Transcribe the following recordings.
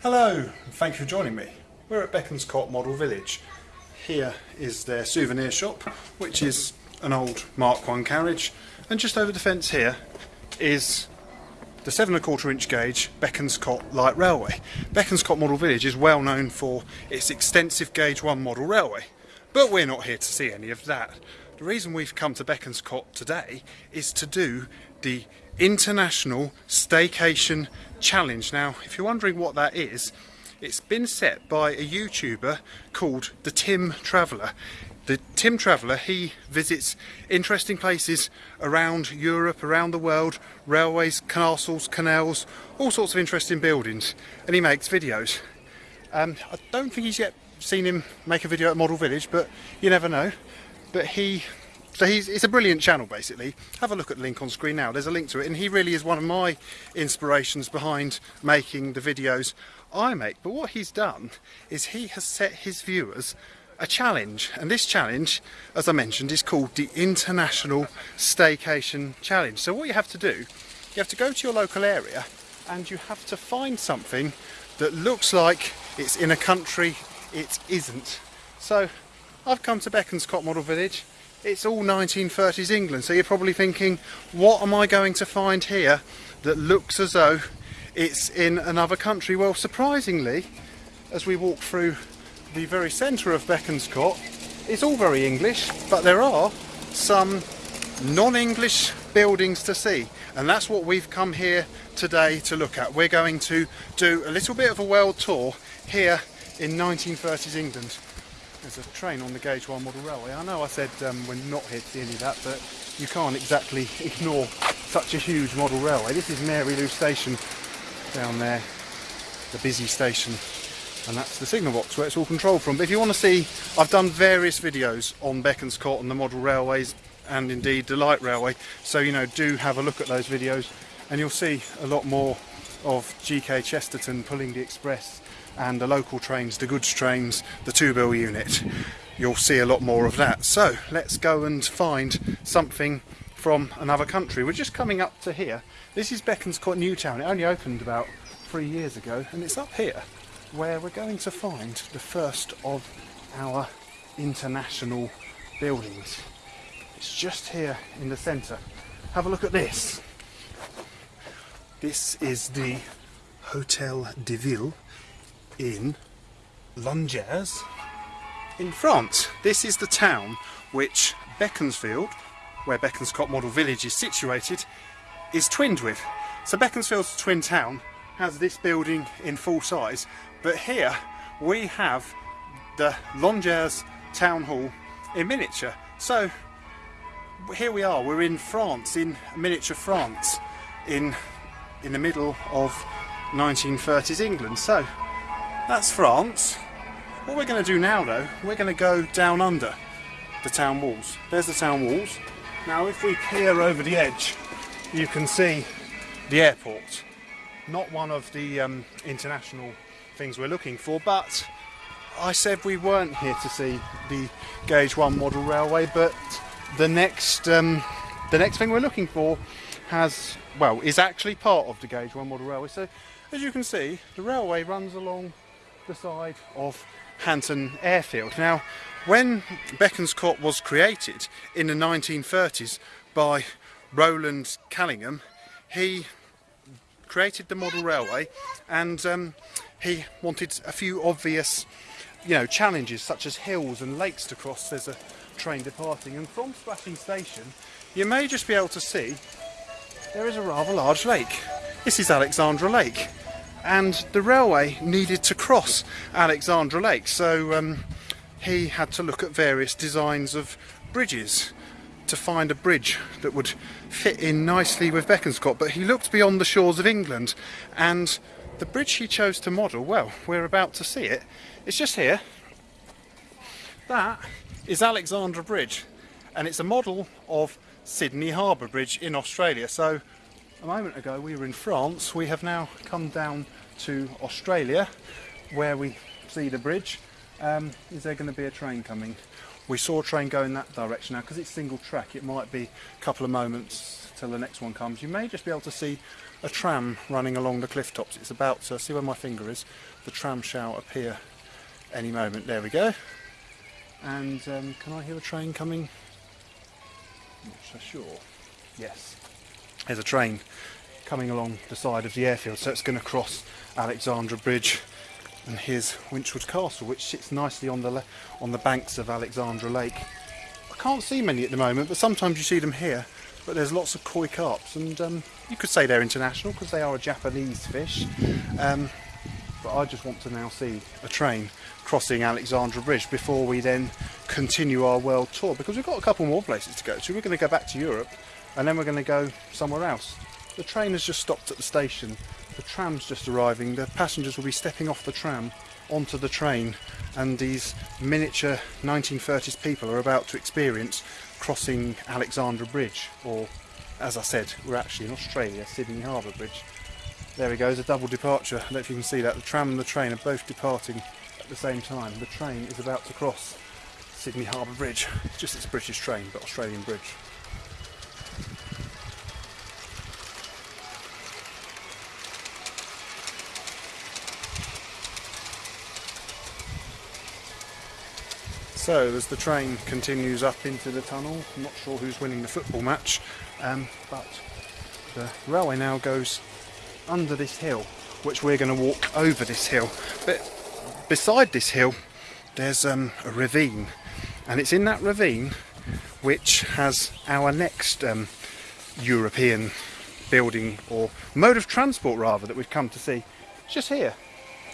Hello, and thank you for joining me. We're at Bekonscot Model Village. Here is their souvenir shop, which is an old Mark 1 carriage, and just over the fence here is the seven and a quarter inch gauge Bekonscot Light Railway. Bekonscot Model Village is well known for its extensive gauge 1 model railway, but we're not here to see any of that. The reason we've come to Bekonscot today is to do the International Staycation Challenge. Now, if you're wondering what that is, it's been set by a YouTuber called the Tim Traveller. The Tim Traveller, he visits interesting places around Europe, around the world, railways, castles, canals, all sorts of interesting buildings, and he makes videos. Um, I don't think he's yet seen him make a video at Model Village, but you never know. But he so he's, it's a brilliant channel basically. Have a look at the link on screen now, there's a link to it and he really is one of my inspirations behind making the videos I make. But what he's done is he has set his viewers a challenge and this challenge as I mentioned is called the International Staycation Challenge. So what you have to do, you have to go to your local area and you have to find something that looks like it's in a country it isn't. So I've come to Bekonscot Model Village it's all 1930s England so you're probably thinking what am I going to find here that looks as though it's in another country? Well surprisingly as we walk through the very centre of Bekonscot it's all very English but there are some non-English buildings to see. And that's what we've come here today to look at. We're going to do a little bit of a world tour here in 1930s England there's a train on the Gauge 1 model railway. I know I said um, we're not here to see any of that, but you can't exactly ignore such a huge model railway. This is Maryloo Station down there, the busy station, and that's the signal box where it's all controlled from. But if you want to see, I've done various videos on Bekonscot and the model railways, and indeed the light railway, so you know, do have a look at those videos, and you'll see a lot more of GK Chesterton pulling the express and the local trains, the goods trains, the two bill unit. You'll see a lot more of that. So let's go and find something from another country. We're just coming up to here. This is Bekonscot Newtown. It only opened about three years ago and it's up here where we're going to find the first of our international buildings. It's just here in the centre. Have a look at this. This is the Hotel de Ville in Langres in France. This is the town which Beaconsfield, where Bekonscot Model Village is situated, is twinned with. So Beaconsfield's twin town has this building in full size, but here we have the Langres Town Hall in miniature. So here we are, we're in France, in miniature France, in, in the middle of 1930s England. So that's France. What we're going to do now though, we're going to go down under the town walls. There's the town walls. Now if we peer over the edge, you can see the airport. Not one of the um, international things we're looking for, but I said we weren't here to see the Gauge 1 model railway, but the next, um, the next thing we're looking for has, well, is actually part of the Gauge 1 model railway. So as you can see, the railway runs along the side of Hanton Airfield. Now, when Bekonscot was created in the 1930s by Roland Callingham, he created the model railway and um, he wanted a few obvious you know challenges such as hills and lakes to cross. There's a train departing. And from Splashy Station you may just be able to see there is a rather large lake. This is Alexandra Lake and the railway needed to cross Alexandra Lake. So um, he had to look at various designs of bridges to find a bridge that would fit in nicely with Bekonscot but he looked beyond the shores of England and the bridge he chose to model, well we're about to see it, it's just here. That is Alexandra Bridge and it's a model of Sydney Harbour Bridge in Australia. So a moment ago we were in France, we have now come down to Australia where we see the bridge. Um, is there going to be a train coming? We saw a train go in that direction now because it's single track it might be a couple of moments till the next one comes. You may just be able to see a tram running along the cliff tops. It's about to, see where my finger is, the tram shall appear any moment. There we go. And um, can I hear a train coming? Not so sure. Yes. There's a train coming along the side of the airfield, so it's going to cross Alexandra Bridge. And here's Winchwood Castle, which sits nicely on the on the banks of Alexandra Lake. I can't see many at the moment, but sometimes you see them here. But there's lots of koi carps, and um, you could say they're international because they are a Japanese fish. Um, but I just want to now see a train crossing Alexandra Bridge before we then continue our world tour because we've got a couple more places to go to. We're going to go back to Europe and then we're going to go somewhere else. The train has just stopped at the station, the tram's just arriving, the passengers will be stepping off the tram onto the train and these miniature 1930s people are about to experience crossing Alexandra Bridge or as I said we're actually in Australia, Sydney Harbour Bridge. There we go, there's a double departure. I don't know if you can see that. The tram and the train are both departing at the same time. The train is about to cross Sydney Harbour Bridge. It's just it's a British train, but Australian bridge. So as the train continues up into the tunnel, I'm not sure who's winning the football match, um, but the railway now goes under this hill, which we're going to walk over this hill. But beside this hill, there's um, a ravine, and it's in that ravine which has our next um, European building or mode of transport rather that we've come to see. It's just here.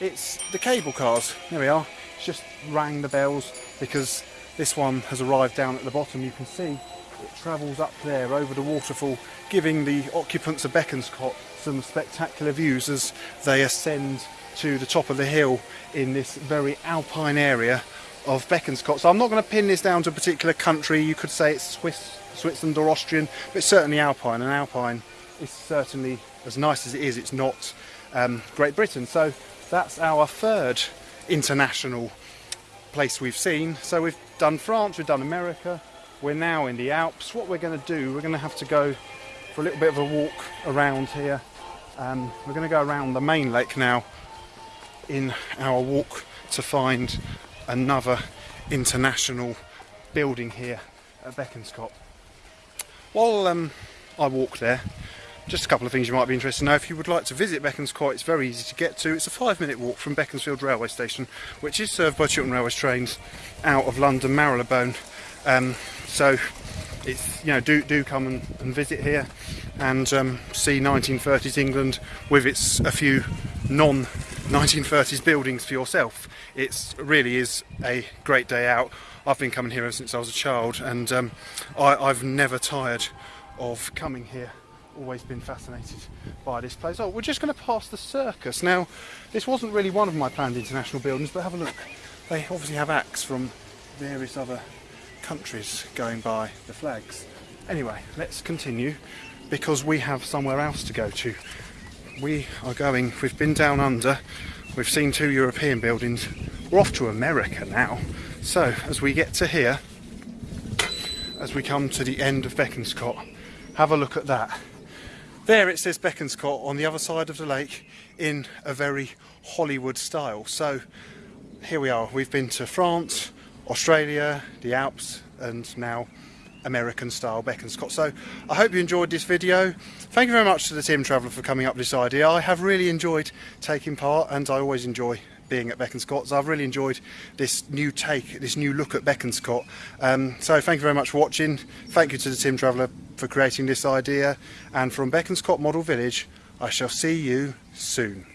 It's the cable cars. There we are. It's just rang the bells because this one has arrived down at the bottom. You can see it travels up there over the waterfall, giving the occupants of Bekonscot some spectacular views as they ascend to the top of the hill in this very alpine area of Bekonscot. So I'm not going to pin this down to a particular country. You could say it's Swiss, Switzerland or Austrian, but certainly alpine. And alpine is certainly, as nice as it is, it's not um, Great Britain. So that's our third international place we've seen. So we've done France, we've done America, we're now in the Alps. What we're going to do, we're going to have to go for a little bit of a walk around here um, we're going to go around the main lake now in our walk to find another international building here at Bekonscot. While um, I walk there, just a couple of things you might be interested to know. If you would like to visit Bekonscot, it's very easy to get to. It's a five minute walk from Beaconsfield railway station, which is served by Chiltern Railways trains out of London Marylebone. Um, so it's you know do do come and, and visit here and um, see 1930s England with its a few non 1930s buildings for yourself. It really is a great day out. I've been coming here ever since I was a child and um, I, I've never tired of coming here always been fascinated by this place. Oh, we're just going to pass the circus. Now, this wasn't really one of my planned international buildings, but have a look. They obviously have acts from various other countries going by the flags. Anyway, let's continue because we have somewhere else to go to. We are going, we've been down under, we've seen two European buildings, we're off to America now. So as we get to here, as we come to the end of Bekonscot, have a look at that. There it says Bekonscot on the other side of the lake in a very Hollywood style. So here we are, we've been to France, Australia, the Alps and now American style Bekonscot. So I hope you enjoyed this video. Thank you very much to the Tim Traveller for coming up with this idea. I have really enjoyed taking part and I always enjoy being at Bekonscot. So I've really enjoyed this new take, this new look at Bekonscot. Um, so thank you very much for watching. Thank you to the Tim Traveller for creating this idea. And from Bekonscot Model Village, I shall see you soon.